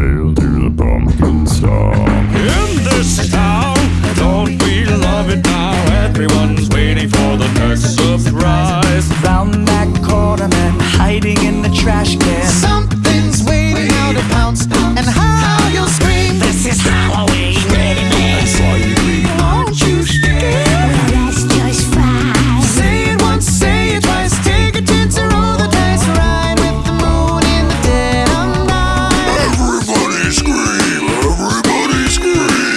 hail to the pumpkin star. In this town, don't we love it now? Everyone's waiting for the next surprise. Round that corner, man, hiding in the trash can.